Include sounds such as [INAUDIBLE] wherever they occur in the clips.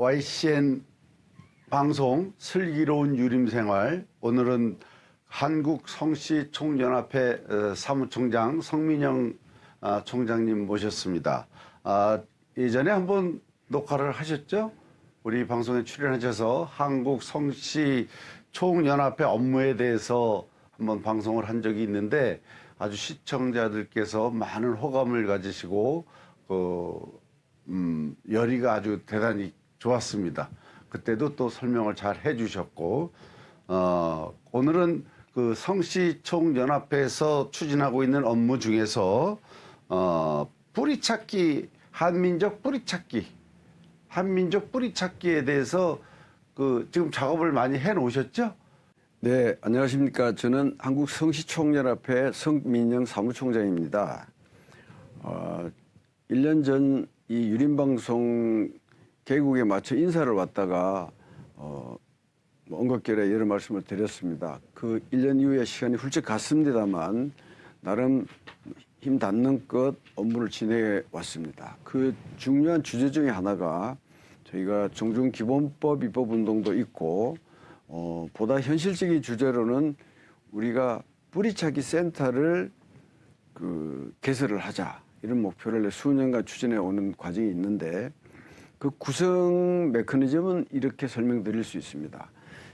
YCN 방송 슬기로운 유림생활 오늘은 한국 성씨 총연합회 어, 사무총장 성민영 아, 총장님 모셨습니다. 아, 예전에 한번 녹화를 하셨죠? 우리 방송에 출연하셔서 한국 성씨 총연합회 업무에 대해서 한번 방송을 한 적이 있는데 아주 시청자들께서 많은 호감을 가지시고 그 음, 열의가 아주 대단히 좋았습니다. 그때도 또 설명을 잘 해주셨고 어, 오늘은 그 성씨총 연합회에서 추진하고 있는 업무 중에서 어, 뿌리찾기 한민족 뿌리찾기 한민족 뿌리찾기에 대해서 그 지금 작업을 많이 해 놓으셨죠? 네, 안녕하십니까. 저는 한국 성시총연합회 성민영 사무총장입니다. 어, 1년 전 이 유림방송 개국에 맞춰 인사를 왔다가 어, 뭐 언급결에 여러 말씀을 드렸습니다. 그 1년 이후에 시간이 훌쩍 갔습니다만 나름 힘 닿는 것 업무를 진행해 왔습니다. 그 중요한 주제 중에 하나가 저희가 종중기본법 입법 운동도 있고 어, 보다 현실적인 주제로는 우리가 뿌리찾기 센터를 그 개설을 하자 이런 목표를 수년간 추진해 오는 과정이 있는데 그 구성 메커니즘은 이렇게 설명드릴 수 있습니다.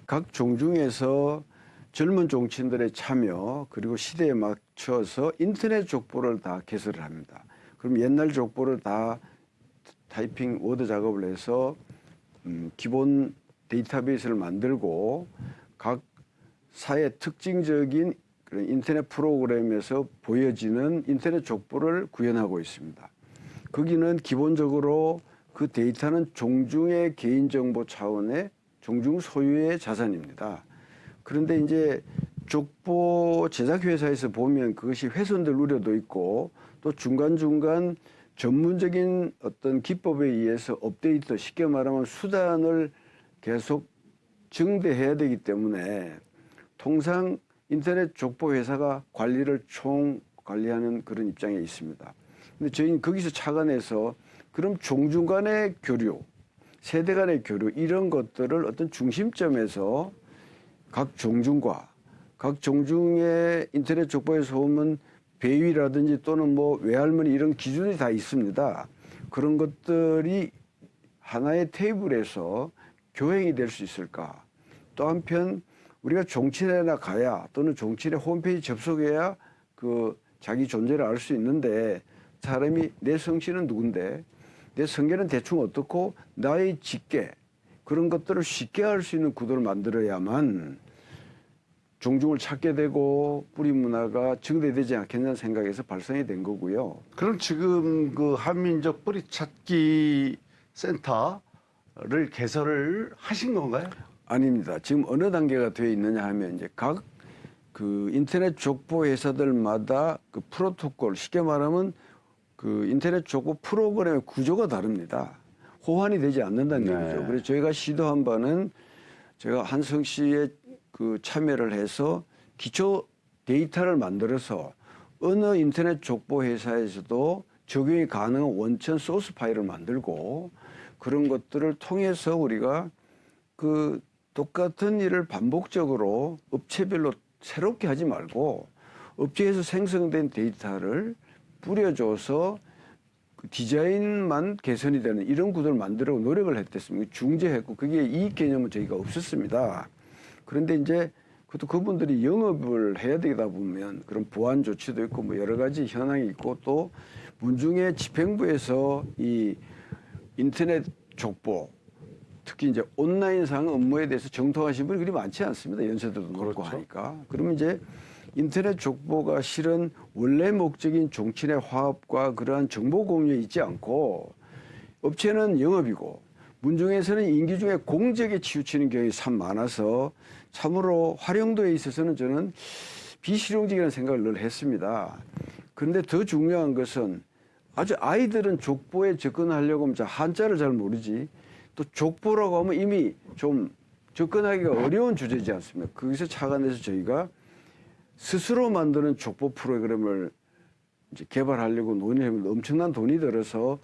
각 종중에서 젊은 종친들의 참여 그리고 시대에 맞춰서 인터넷 족보를 다 개설을 합니다. 그럼 옛날 족보를 다 타이핑 워드 작업을 해서 음, 기본 데이터베이스를 만들고 각 사회 특징적인 그런 인터넷 프로그램에서 보여지는 인터넷 족보를 구현하고 있습니다. 거기는 기본적으로 그 데이터는 종중의 개인정보 차원의 종중 소유의 자산입니다. 그런데 이제 족보 제작 회사에서 보면 그것이 훼손될 우려도 있고 또 중간중간 전문적인 어떤 기법에 의해서 업데이트 쉽게 말하면 수단을 계속 증대해야 되기 때문에 통상 인터넷 족보 회사가 관리를 총 관리하는 그런 입장에 있습니다. 근데 저희는 거기서 착안해서 그럼 종중 간의 교류, 세대 간의 교류 이런 것들을 어떤 중심점에서 각 종중과 각 종중의 인터넷 족보에서 보면 배위라든지 또는 뭐 외할머니 이런 기준이 다 있습니다. 그런 것들이 하나의 테이블에서 교행이 될 수 있을까? 또 한편 우리가 종친회나 가야 또는 종친회 홈페이지 접속해야 그 자기 존재를 알 수 있는데 사람이 내 성씨는 누군데 내 성계는 대충 어떻고 나의 직계 그런 것들을 쉽게 알수 있는 구도를 만들어야만 종중을 찾게 되고 뿌리 문화가 증대되지 않겠냐는 생각에서 발생이 된 거고요. 그럼 지금 그 한민족 뿌리 찾기 센터를 개설을 하신 건가요? 아닙니다. 지금 어느 단계가 되어 있느냐 하면 이제 각 그 인터넷 족보 회사들마다 그 프로토콜 쉽게 말하면 그 인터넷 족보 프로그램의 구조가 다릅니다. 호환이 되지 않는다는 네. 얘기죠. 그래서 저희가 시도한 바는 제가 한성 씨의 그 참여를 해서 기초 데이터를 만들어서 어느 인터넷 족보 회사에서도 적용이 가능한 원천 소스 파일을 만들고 그런 것들을 통해서 우리가 그 똑같은 일을 반복적으로 업체별로 새롭게 하지 말고 업체에서 생성된 데이터를 뿌려줘서 그 디자인만 개선이 되는 이런 구도를 만들려고 노력을 했댔습니다. 중재했고 그게 이익 개념은 저희가 없었습니다. 그런데 이제 그것도 그분들이 영업을 해야 되다 보면 그런 보안 조치도 있고 뭐 여러 가지 현황이 있고 또 문중의 집행부에서 이 인터넷 족보 특히 이제 온라인상 업무에 대해서 정통하신 분이 그리 많지 않습니다. 연세대도 높고 그렇죠. 하니까. 그러면 이제 인터넷 족보가 실은 원래 목적인 종친의 화합과 그러한 정보 공유에 있지 않고 업체는 영업이고 문중에서는 인기 중에 공적에 치우치는 경우가 참 많아서 참으로 활용도에 있어서는 저는 비실용적이라는 생각을 늘 했습니다. 그런데 더 중요한 것은 아주 아이들은 족보에 접근하려고 하면 자, 한자를 잘 모르지 또 족보라고 하면 이미 좀 접근하기가 어려운 주제지 않습니까? 거기서 착안해서 저희가 스스로 만드는 족보 프로그램을 이제 개발하려고 논의하면 엄청난 돈이 들어서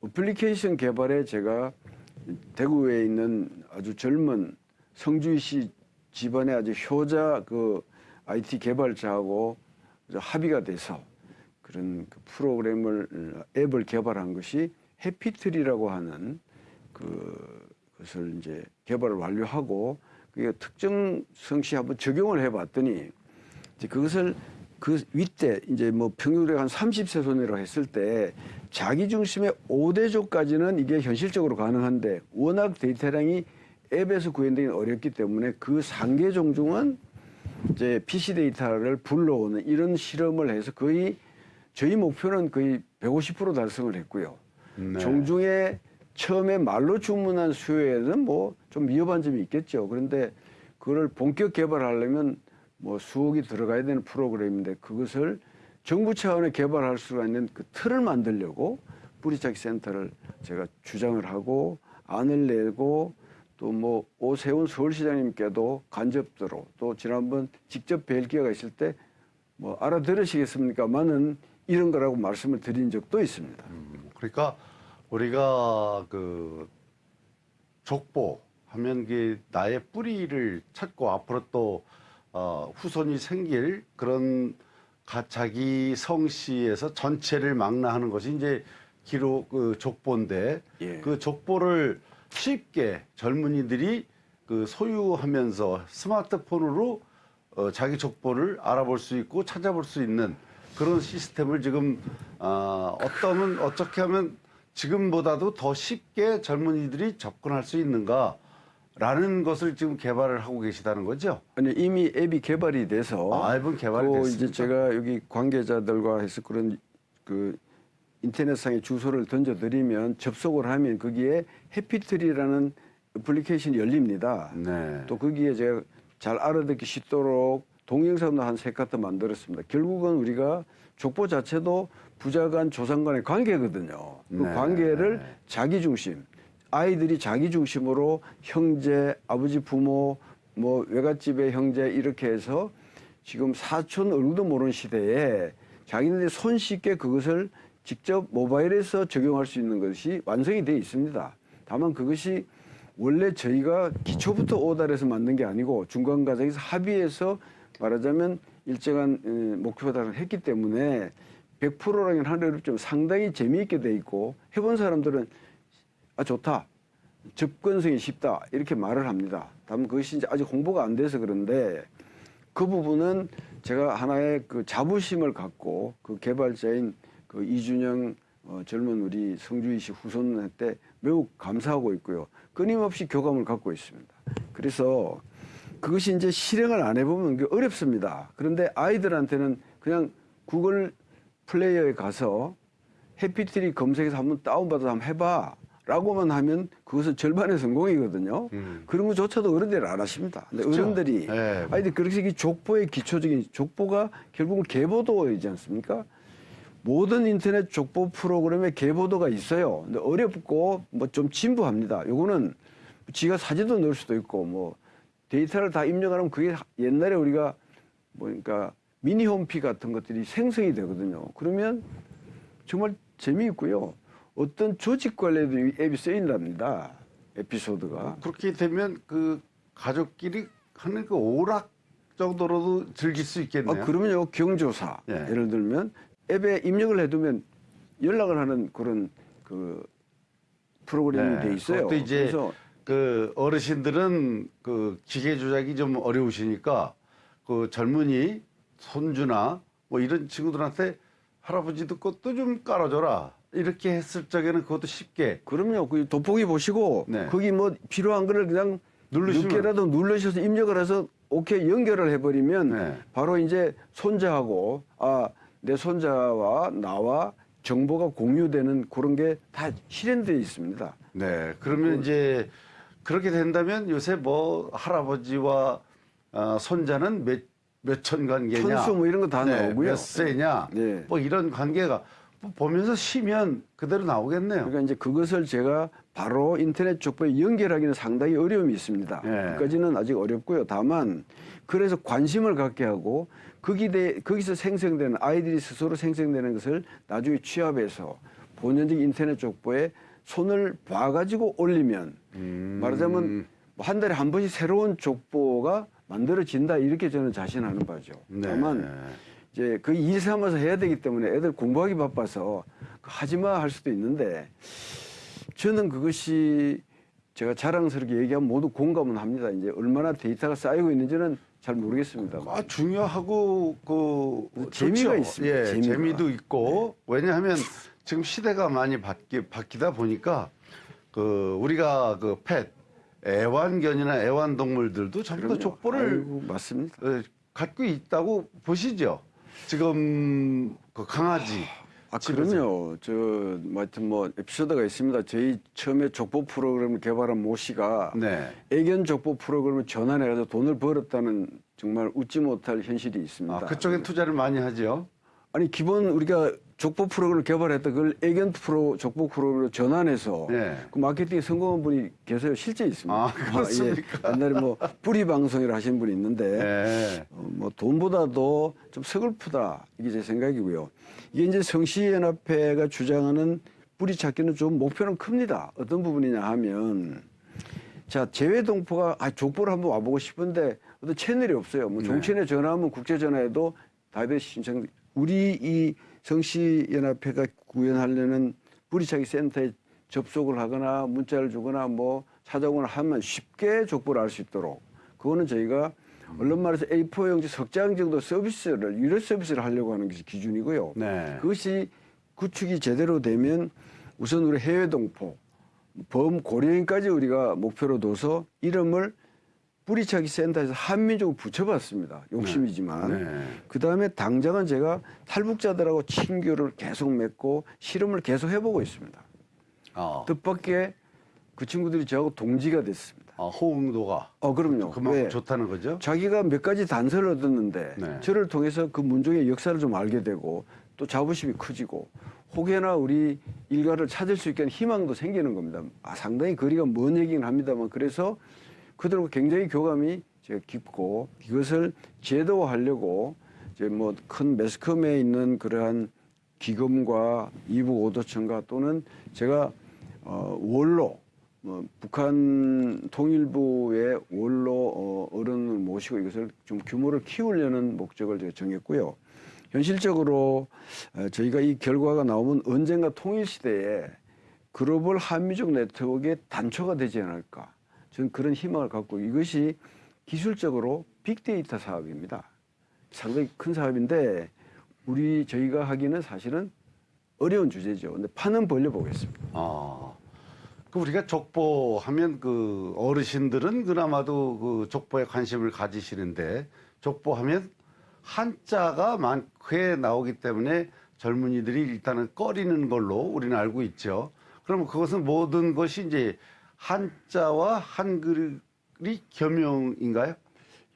어플리케이션 개발에 제가 대구에 있는 아주 젊은 성주시 집안의 아주 효자 그 IT 개발자하고 합의가 돼서 그런 그 프로그램을 앱을 개발한 것이 해피트리라고 하는 그 것을 이제 개발을 완료하고 그게 특정 성시에 한번 적용을 해봤더니 이제 그것을 그 윗대 이제 뭐 평균으로 한 30세 손이라고 했을 때 자기 중심의 5대조까지는 이게 현실적으로 가능한데 워낙 데이터량이 앱에서 구현되기 어렵기 때문에 그 상계 종중은 이제 PC 데이터를 불러오는 이런 실험을 해서 거의 저희 목표는 거의 150% 달성을 했고요. 네. 종중에 처음에 말로 주문한 수요에는 뭐 좀 위험한 점이 있겠죠. 그런데 그걸 본격 개발하려면 뭐 수억이 들어가야 되는 프로그램인데 그것을 정부 차원에 개발할 수가 있는 그 틀을 만들려고 뿌리찾기 센터를 제가 주장을 하고 안을 내고 또 뭐 오세훈 서울시장님께도 간접적으로 또 지난번 직접 뵐 기회가 있을 때 뭐 알아들으시겠습니까만은 이런 거라고 말씀을 드린 적도 있습니다. 그러니까 우리가 그 족보 하면 그 나의 뿌리를 찾고 앞으로 또 어, 후손이 생길 그런 가, 자기 성씨에서 전체를 망라하는 것이 이제 기록 그 족보인데 예. 그 족보를 쉽게 젊은이들이 그 소유하면서 스마트폰으로 어, 자기 족보를 알아볼 수 있고 찾아볼 수 있는 그런 시스템을 지금 어, 어떠면 어떻게 하면 지금보다도 더 쉽게 젊은이들이 접근할 수 있는가 라는 것을 지금 개발을 하고 계시다는 거죠. 아니 이미 앱이 개발이 돼서 아, 앱은 개발이 그 됐습니까? 이제 제가 여기 관계자들과 해서 그런 그 인터넷상에 주소를 던져드리면 접속을 하면 거기에 해피트리라는 애플리케이션이 열립니다. 네. 또 거기에 제가 잘 알아듣기 쉽도록 동영상도 한 세 카트 만들었습니다. 결국은 우리가 족보 자체도 부자 간 조상 간의 관계거든요. 그 네. 관계를 자기 중심, 아이들이 자기 중심으로 형제, 아버지, 부모, 뭐 외갓집의 형제 이렇게 해서 지금 사촌 얼굴도 모르는 시대에 자기네들이 손쉽게 그것을 직접 모바일에서 적용할 수 있는 것이 완성이 되어 있습니다. 다만 그것이 원래 저희가 기초부터 오달해서 만든 게 아니고 중간 과정에서 합의해서 말하자면 일정한 어, 목표 달성을 했기 때문에 100%라는 하는 어렵지만 상당히 재미있게 돼 있고 해본 사람들은 아 좋다 접근성이 쉽다 이렇게 말을 합니다. 다만 그것이 이제 아직 홍보가 안 돼서 그런데 그 부분은 제가 하나의 그 자부심을 갖고 그 개발자인 그 이준영 어, 젊은 우리 성주희 씨 후손한테 매우 감사하고 있고요. 끊임없이 교감을 갖고 있습니다. 그래서 그것이 이제 실행을 안 해보면 어렵습니다. 그런데 아이들한테는 그냥 구글 플레이어에 가서 해피트리 검색해서 한번 다운받아서 한번 해봐. 라고만 하면 그것은 절반의 성공이거든요. 음. 그런 것조차도 어른들이 안 하십니다. 근데 그렇죠. 어른들이 네. 아이들 그렇게 이 족보의 기초적인 족보가 결국은 계보도이지 않습니까? 모든 인터넷 족보 프로그램에 계보도가 있어요. 근데 어렵고 뭐 좀 진부합니다. 요거는 지가 사진도 넣을 수도 있고 뭐 데이터를 다 입력하면 그게 옛날에 우리가 뭐 그러니까 미니 홈피 같은 것들이 생성이 되거든요. 그러면 정말 재미있고요. 어떤 조직 관리에도 이 앱이 쓰인답니다. 에피소드가. 그렇게 되면 그 가족끼리 하는 그 오락 정도로도 즐길 수 있겠네요. 아, 그러면요 경조사 예. 예를 들면 앱에 입력을 해두면 연락을 하는 그런 그 프로그램이 네, 돼 있어요. 그것도 이제 그 어르신들은 그 기계 조작이 좀 어려우시니까 그 젊은이 손주나 뭐 이런 친구들한테 할아버지도 것도 좀 깔아줘라 이렇게 했을 적에는 그것도 쉽게 그럼요. 그 돋보기 보시고 네. 거기 뭐 필요한 거를 그냥 누르시면- 늦게라도 누르셔서 입력을 해서 오케이 연결을 해버리면 네. 바로 이제 손자하고 아 내 손자와 나와 정보가 공유되는 그런 게 다 실현되어 있습니다. 네 그러면 이제 그렇게 된다면 요새 뭐 할아버지와 어, 손자는 몇 몇천 관계냐 천수 뭐 이런 거다 네, 나오고요. 몇 세냐 네. 뭐 이런 관계가 뭐 보면서 쉬면 그대로 나오겠네요. 그러니까 이제 그것을 제가 바로 인터넷 족보에 연결하기는 상당히 어려움이 있습니다. 예. 그까지는 아직 어렵고요. 다만 그래서 관심을 갖게 하고 거기 대, 거기서 생성되는 아이들이 스스로 생성되는 것을 나중에 취합해서 본연적 인터넷 족보에 손을 봐가지고 올리면 음. 말하자면 뭐한 달에 한 번씩 새로운 족보가 만들어진다 이렇게 저는 자신하는 바죠. 네. 다만 이제 그 일 삼아서 해야 되기 때문에 애들 공부하기 바빠서 그 하지마 할 수도 있는데 저는 그것이 제가 자랑스럽게 얘기하면 모두 공감은 합니다. 이제 얼마나 데이터가 쌓이고 있는지는 잘 모르겠습니다. 아, 중요하고 그 재미가 좋죠. 있습니다. 예, 재미가. 재미도 있고 왜냐하면 지금 시대가 많이 바뀌, 바뀌다 보니까 그 우리가 그펫 애완견이나 애완동물들도 전부 다. 족보를 아이고, 맞습니다. 어, 갖고 있다고 보시죠. 지금 그 강아지 아. 그럼요. 저, 뭐, 하여튼 뭐, 에피소드가 있습니다. 저희 처음에 족보 프로그램을 개발한 모 씨가 네. 애견 족보 프로그램을 전환해가지고 돈을 벌었다는 정말 웃지 못할 현실이 있습니다. 아, 그쪽에 투자를 많이 하죠. 아니, 기본 우리가 족보 프로그램을 개발했다. 그걸 애견 프로, 족보 프로그램으로 전환해서 네. 그 마케팅에 성공한 분이 계세요. 실제 있습니다. 아, 그렇습니까? 예. 옛날에 뭐, 뿌리 방송이라 하신 분이 있는데 네. 어, 뭐 돈보다도 좀 서글프다 이게 제 생각이고요. 이게 이제 성시연합회가 주장하는 뿌리 찾기는 좀 목표는 큽니다. 어떤 부분이냐 하면 자 재외동포가 아 족보를 한번 와보고 싶은데 어떤 채널이 없어요. 뭐 네. 종친에 전화하면 국제 전화해도 답이 신청. 우리 이 성시연합회가 구현하려는 뿌리찾기 센터에 접속을 하거나 문자를 주거나 뭐 찾아오거나 하면 쉽게 족보를 알 수 있도록 그거는 저희가 언론 말해서 A4 용지 석장 정도 서비스를 유료 서비스를 하려고 하는 것이 기준이고요. 네. 그것이 구축이 제대로 되면 우선 우리 해외 동포 범고려인까지 우리가 목표로 둬서 이름을 뿌리차기 센터에서 한민족을 붙여봤습니다. 욕심이지만. 네. 그 다음에 당장은 제가 탈북자들하고 친교를 계속 맺고 실험을 계속 해보고 있습니다. 아, 뜻밖의 그 친구들이 저하고 동지가 됐습니다. 아, 호응도가 어, 그럼요. 그만큼 왜? 좋다는 거죠. 자기가 몇 가지 단서를 얻었는데 네. 저를 통해서 그 문종의 역사를 좀 알게 되고 또 자부심이 커지고 혹여나 우리 일가를 찾을 수 있게 하는 희망도 생기는 겁니다. 아, 상당히 거리가 먼 얘기긴 합니다만 그래서 그들과 굉장히 교감이 깊고 이것을 제도화하려고 이제 뭐 큰 매스컴에 있는 그러한 기금과 이북 오도청과 또는 제가 어, 원로 뭐 북한 통일부의 원로 어, 어른을 모시고 이것을 좀 규모를 키우려는 목적을 제가 정했고요. 현실적으로 어, 저희가 이 결과가 나오면 언젠가 통일 시대에 글로벌 한미족 네트워크의 단초가 되지 않을까. 저는 그런 희망을 갖고 이것이 기술적으로 빅데이터 사업입니다. 상당히 큰 사업인데 우리 저희가 하기는 사실은 어려운 주제죠. 근데 판은 벌려보겠습니다. 아. 그 우리가 족보 하면 그 어르신들은 그나마도 그 족보에 관심을 가지시는데 족보 하면 한자가 많게 나오기 때문에 젊은이들이 일단은 꺼리는 걸로 우리는 알고 있죠. 그러면 그것은 모든 것이 이제 한자와 한글이 겸용인가요?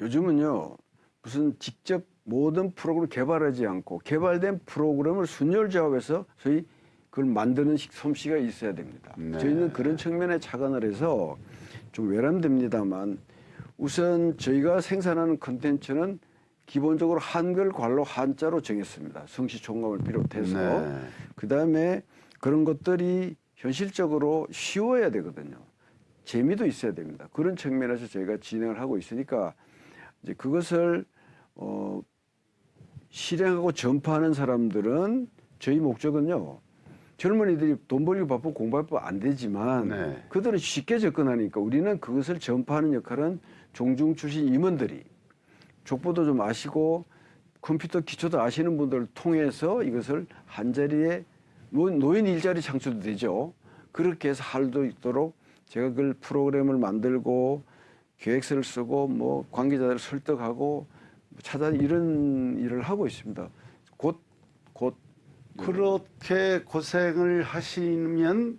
요즘은요 무슨 직접 모든 프로그램을 개발하지 않고 개발된 프로그램을 순혈조합해서 저희 그걸 만드는 식- 솜씨가 있어야 됩니다. 네. 저희는 그런 측면에 착안을 해서 좀 외람됩니다만 우선 저희가 생산하는 컨텐츠는 기본적으로 한글 관로 한자로 정했습니다. 성시총감을 비롯해서 네. 그 다음에 그런 것들이 현실적으로 쉬워야 되거든요. 재미도 있어야 됩니다. 그런 측면에서 저희가 진행을 하고 있으니까 이제 그것을 어, 실행하고 전파하는 사람들은 저희 목적은요. 젊은이들이 돈 벌기 바쁘고 공부 바쁘고 안 되지만 네. 그들은 쉽게 접근하니까 우리는 그것을 전파하는 역할은 종중 출신 임원들이 족보도 좀 아시고 컴퓨터 기초도 아시는 분들을 통해서 이것을 한 자리에 뭐 노인 일자리 창출도 되죠. 그렇게 해서 할수 있도록 제가 그걸 프로그램을 만들고 계획서를 쓰고 뭐 관계자들을 설득하고 찾아 이런 일을 하고 있습니다. 곧, 곧 그렇게 고생을 하시면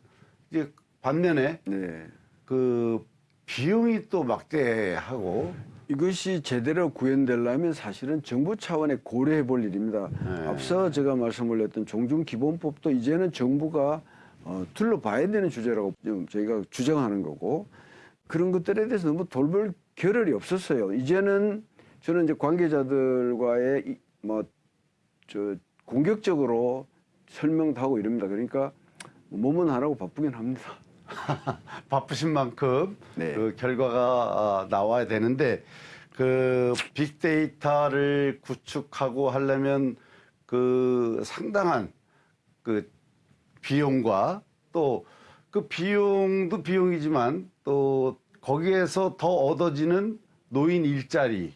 이제 반면에 네. 그 비용이 또 막대하고 이것이 제대로 구현되려면 사실은 정부 차원에 고려해 볼 일입니다. 네. 앞서 제가 말씀을 했던 종중기본법도 이제는 정부가 어, 둘러봐야 되는 주제라고 좀 저희가 주장하는 거고 그런 것들에 대해서 너무 돌볼 겨를이 없었어요. 이제는 저는 이제 관계자들과의 이- 뭐, 저, 공격적으로 설명도 하고 이럽니다. 그러니까 몸은 하라고 바쁘긴 합니다. [LAUGHS] 바쁘신 만큼 네. 그 결과가 아, 나와야 되는데 그 빅데이터를 구축하고 하려면 그 상당한 그 비용과 또 그 비용도 비용이지만 또 거기에서 더 얻어지는 노인 일자리,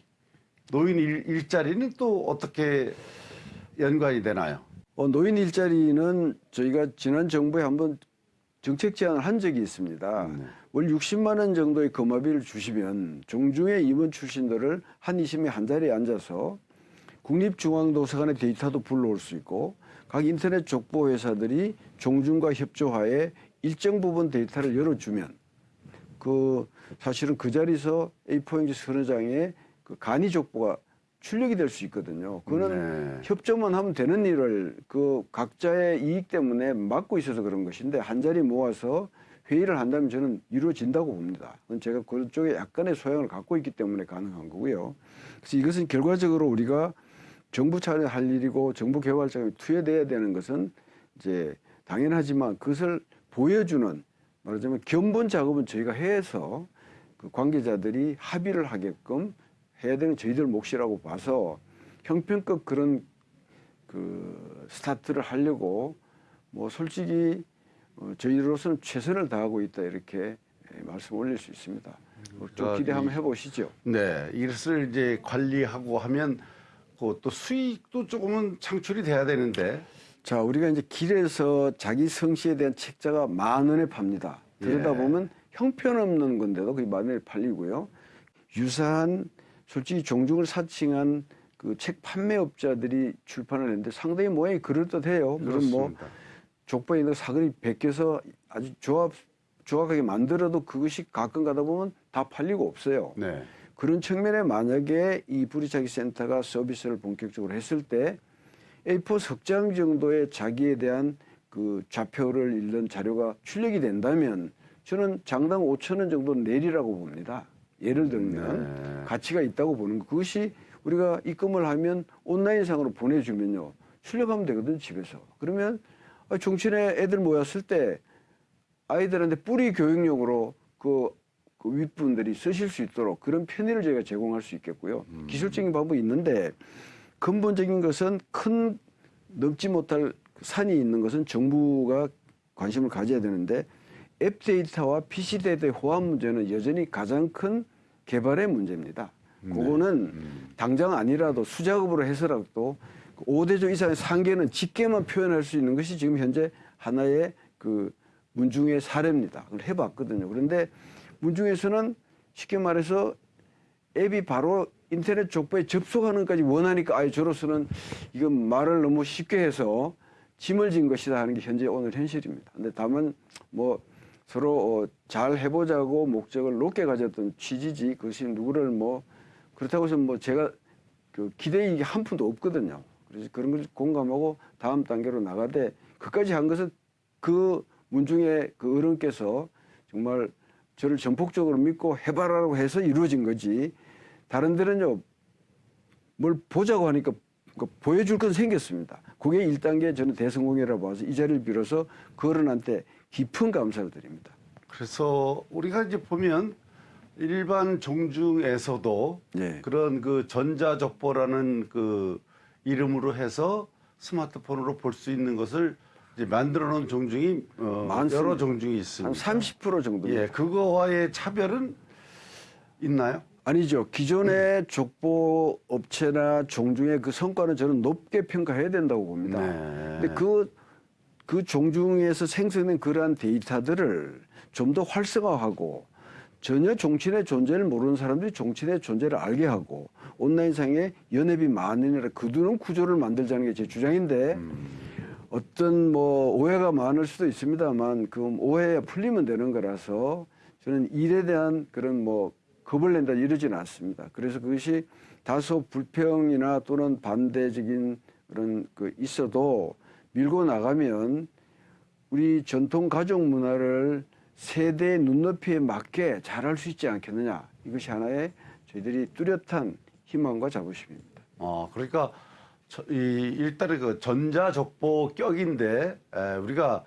노인 일, 일자리는 또 어떻게 연관이 되나요? 어, 노인 일자리는 저희가 지난 정부에 한번 정책 제안을 한 적이 있습니다. 네. 월 60만 원 정도의 거마비를 주시면 종중의 임원 출신들을 한 20명 한 자리에 앉아서 국립중앙도서관의 데이터도 불러올 수 있고 각 인터넷 족보 회사들이 종중과 협조하에 일정 부분 데이터를 열어주면 그 사실은 그 자리에서 A4용지 서너 장의 그 간이 족보가 출력이 될 수 있거든요. 그거는 네. 협조만 하면 되는 일을 그 각자의 이익 때문에 막고 있어서 그런 것인데 한 자리 모아서 회의를 한다면 저는 이루어진다고 봅니다. 그건 제가 그쪽에 약간의 소양을 갖고 있기 때문에 가능한 거고요. 그래서 이것은 결과적으로 우리가 정부 차원에 할 일이고 정부 개발 자금이 투여돼야 되는 것은 이제 당연하지만 그것을 보여주는 말하자면 견본 작업은 저희가 해서 그 관계자들이 합의를 하게끔 해야 되는 저희들 몫이라고 봐서 형편급 그런 그 스타트를 하려고 뭐 솔직히 어, 저희로서는 최선을 다하고 있다 이렇게 예, 말씀 올릴 수 있습니다. 어, 좀 그러니까 기대 한번 이- 해보시죠. 네, 이것을 이제 관리하고 하면 그또 수익도 조금은 창출이 돼야 되는데 자, 우리가 이제 길에서 자기 성씨에 대한 책자가 만 원에 팝니다. 그러다 예. 보면 형편없는 건데도 그게 만 원에 팔리고요. 유사한 솔직히 종중을 사칭한 그 책 판매업자들이 출판을 했는데 상당히 모양이 그럴듯해요. 물론 뭐. 족보에 있는 사글이 베껴서 아주 조합 조악하게 만들어도 그것이 가끔 가다 보면 다 팔리고 없어요. 네, 그런 측면에 만약에 이 부리차기 센터가 서비스를 본격적으로 했을 때 A4 석장 정도의 자기에 대한 그 좌표를 읽는 자료가 출력이 된다면 저는 장당 5천 원 정도 내리라고 봅니다. 예를 들면 네. 가치가 있다고 보는 거. 그것이 우리가 입금을 하면 온라인상으로 보내주면요. 출력하면 되거든 집에서. 그러면 아, 종친회 애들 모였을 때 아이들한테 뿌리 교육용으로 그, 그 윗분들이 쓰실 수 있도록 그런 편의를 저희가 제공할 수 있겠고요. 기술적인 방법이 있는데 근본적인 것은 큰 넘지 못할 산이 있는 것은 정부가 관심을 가져야 되는데 앱 데이터와 PC 데이터의 호환 문제는 여전히 가장 큰 개발의 문제입니다. 그거는 당장 아니라도 수작업으로 해서라도 5대조 이상의 상계는 직계만 표현할 수 있는 것이 지금 현재 하나의 그 문중의 사례입니다. 그걸 해봤거든요. 그런데 문중에서는 쉽게 말해서 앱이 바로 인터넷 족보에 접속하는 것까지 원하니까 아예 저로서는 이건 말을 너무 쉽게 해서 짐을 진 것이다 하는 게 현재 오늘 현실입니다. 근데 다만 뭐 서로 어, 잘 해보자고 목적을 높게 가졌던 취지지 그것이 누구를 뭐 그렇다고 해서 뭐 제가 그 기대이익이 한 푼도 없거든요. 그래서 그런 걸 공감하고 다음 단계로 나가되 그까지 한 것은 그 문중의 그 어른께서 정말 저를 전폭적으로 믿고 해봐라고 해서 이루어진 거지. 다른 데는요, 뭘 보자고 하니까 그 보여줄 건 생겼습니다. 그게 1단계 저는 대성공이라고 봐서 이 자리를 빌어서 그 어른한테 깊은 감사를 드립니다. 그래서 우리가 이제 보면 일반 종중에서도 예. 그런 그 전자족보라는 그 이름으로 해서 스마트폰으로 볼 수 있는 것을 이제 만들어 놓은 종중이 어, 많습니다. 여러 종중이 한 있습니다. 30% 정도. 예, 그거와의 차별은 있나요? 아니죠. 기존의 족보 업체나 종중의 그 성과는 저는 높게 평가해야 된다고 봅니다. 네. 근데 그, 그 종중에서 생성된 그러한 데이터들을 좀 더 활성화하고 전혀 종친의 존재를 모르는 사람들이 종친의 존재를 알게 하고 온라인상에 연합이 많으니라 그두는 구조를 만들자는 게 제 주장인데 어떤 뭐 오해가 많을 수도 있습니다만 그 오해가 풀리면 되는 거라서 저는 일에 대한 그런 뭐 겁을 낸다 이러지는 않습니다. 그래서 그것이 다소 불평이나 또는 반대적인 그런 그 있어도 밀고 나가면 우리 전통 가족 문화를 세대의 눈높이에 맞게 잘할 수 있지 않겠느냐. 이것이 하나의 저희들이 뚜렷한 희망과 자부심입니다. 어, 그러니까 저- 이 일단은 그 전자족보 격인데 에, 우리가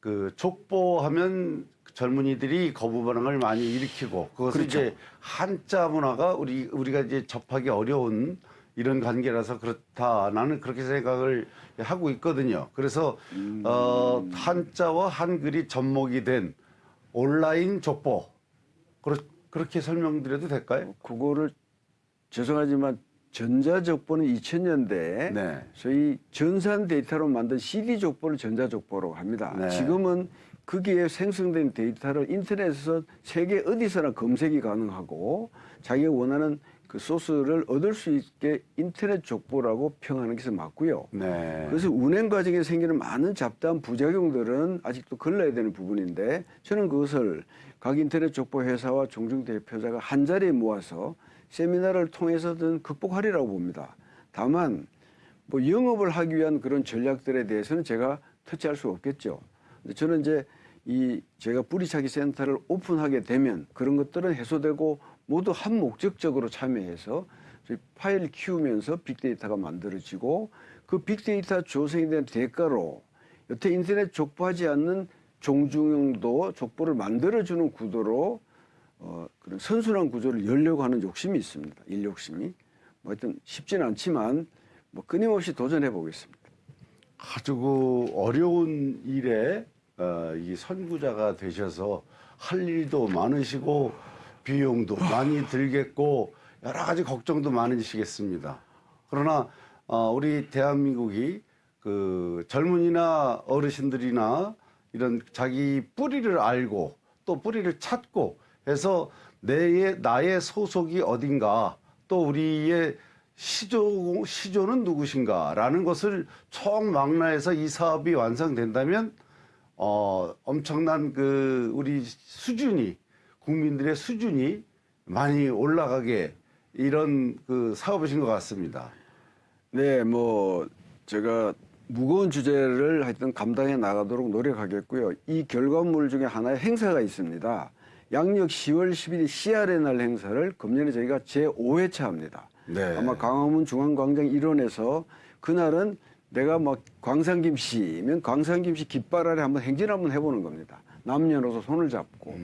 그 족보하면 젊은이들이 거부 반응을 많이 일으키고 그것을 그렇죠. 이제 한자 문화가 우리 우리가 이제 접하기 어려운 이런 관계라서 그렇다 나는 그렇게 생각을 하고 있거든요. 그래서 어, 한자와 한글이 접목이 된 온라인 족보 그렇, 그렇게 설명드려도 될까요? 그거를 죄송하지만 전자족보는 2000년대에 네. 저희 전산 데이터로 만든 CD 족보를 전자족보라고 합니다. 네. 지금은 거기에 생성된 데이터를 인터넷에서 세계 어디서나 검색이 가능하고 자기가 원하는 그 소스를 얻을 수 있게 인터넷 족보라고 평하는 것이 맞고요. 네. 그래서 운행 과정에 생기는 많은 잡다한 부작용들은 아직도 걸러야 되는 부분인데 저는 그것을 각 인터넷 족보 회사와 종중 대표자가 한 자리에 모아서 세미나를 통해서든 극복하리라고 봅니다. 다만 뭐 영업을 하기 위한 그런 전략들에 대해서는 제가 터치할 수 없겠죠. 근데 저는 이제 이 제가 뿌리차기 센터를 오픈하게 되면 그런 것들은 해소되고 모두 한 목적적으로 참여해서 파일 키우면서 빅데이터가 만들어지고 그 빅데이터 조성에 대한 대가로 여태 인터넷 족보하지 않는 종중형도 족보를 만들어주는 구도로 어, 그런 선순환 구조를 열려고 하는 욕심이 있습니다. 일 욕심이. 뭐 하여튼 쉽지는 않지만 뭐 끊임없이 도전해 보겠습니다. 아주 그 어려운 일에 어, 이 선구자가 되셔서 할 일도 많으시고 비용도 많이 들겠고 여러 가지 걱정도 많으시겠습니다. 그러나 어, 우리 대한민국이 그 젊은이나 어르신들이나 이런 자기 뿌리를 알고 또 뿌리를 찾고 해서 내의 나의 소속이 어딘가 또 우리의 시조 시조는 누구신가라는 것을 총망라해서 이 사업이 완성된다면 어 엄청난 그 우리 수준이 국민들의 수준이 많이 올라가게 이런 그 사업이신 것 같습니다. 네, 뭐 제가 무거운 주제를 하여튼 감당해 나가도록 노력하겠고요. 이 결과물 중에 하나의 행사가 있습니다. 양력 10월 11일 CR의 날 행사를 금년에 저희가 제5회차 합니다. 네. 아마 광화문 중앙광장 일원에서 그날은 내가 막 광산김씨면 광산김씨 깃발 아래 한번 행진 한번 해보는 겁니다. 남녀노소 손을 잡고.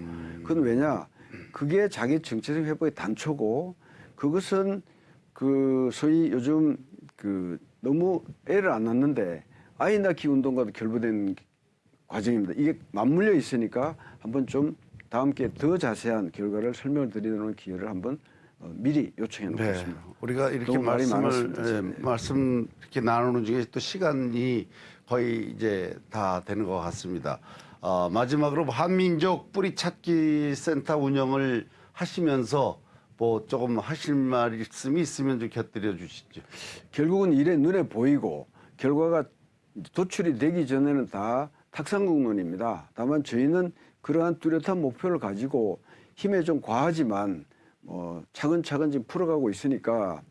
그건 왜냐? 그게 자기 정체적 회복의 단초고 그것은 그 소위 요즘 그 너무 애를 안 낳는데 아이 낳기 운동과도 결부된 과정입니다. 이게 맞물려 있으니까 한번 좀 다음 기회에 더 자세한 결과를 설명을 드리는 기회를 한번 어, 미리 요청해 네, 놓겠습니다. 우리가 이렇게 말씀을 예, 지금. 말씀 이렇게 나누는 중에 또 시간이 거의 이제 다 되는 것 같습니다. 어, 마지막으로 한민족 뿌리찾기 센터 운영을 하시면서 뭐 조금 하실 말씀이 있으면 좀 곁들여 주시죠. 결국은 일에 눈에 보이고 결과가 도출이 되기 전에는 다 탁상국론입니다. 다만 저희는 그러한 뚜렷한 목표를 가지고 힘에 좀 과하지만 뭐 차근차근 지금 풀어가고 있으니까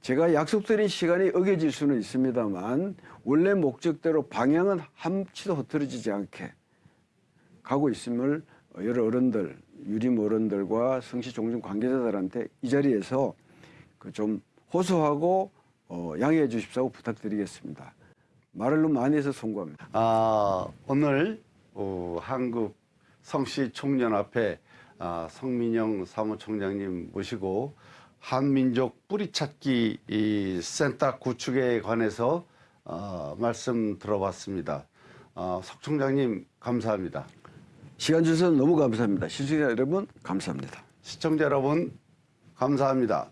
제가 약속드린 시간이 어겨질 수는 있습니다만 원래 목적대로 방향은 한치도 흐트러지지 않게 가고 있음을 여러 어른들, 유림 어른들과 성시 종중 관계자들한테 이 자리에서 그좀 호소하고 어, 양해해 주십사고 부탁드리겠습니다. 말을 너무 많이 해서 송구합니다. 아, 오늘 어, 한국 성씨 총연합회 아, 성민영 사무총장님 모시고 한민족 뿌리찾기 이 센터 구축에 관해서 어, 말씀 들어봤습니다. 어, 석 총장님 감사합니다. 시간 주셔서 너무 감사합니다. 시청자 여러분 감사합니다. 시청자 여러분 감사합니다.